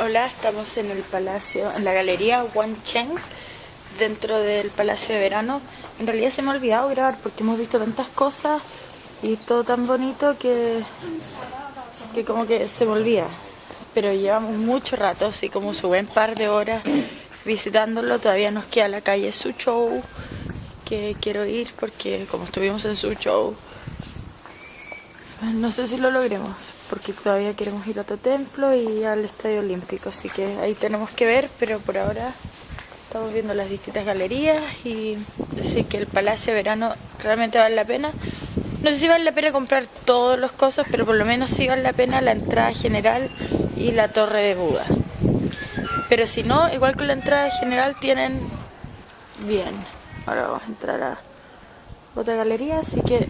Hola, estamos en el palacio, en la galería Cheng, dentro del palacio de verano. En realidad se me ha olvidado grabar porque hemos visto tantas cosas y todo tan bonito que, que como que se me olvida. Pero llevamos mucho rato, así como su buen par de horas visitándolo. Todavía nos queda la calle Su Show, que quiero ir porque como estuvimos en Su Show, no sé si lo logremos porque todavía queremos ir a otro templo y al Estadio Olímpico, así que ahí tenemos que ver, pero por ahora estamos viendo las distintas galerías y decir que el Palacio de Verano realmente vale la pena. No sé si vale la pena comprar todos los cosas, pero por lo menos sí vale la pena la entrada general y la torre de Buda. Pero si no, igual que la entrada general tienen bien. Ahora vamos a entrar a otra galería, así que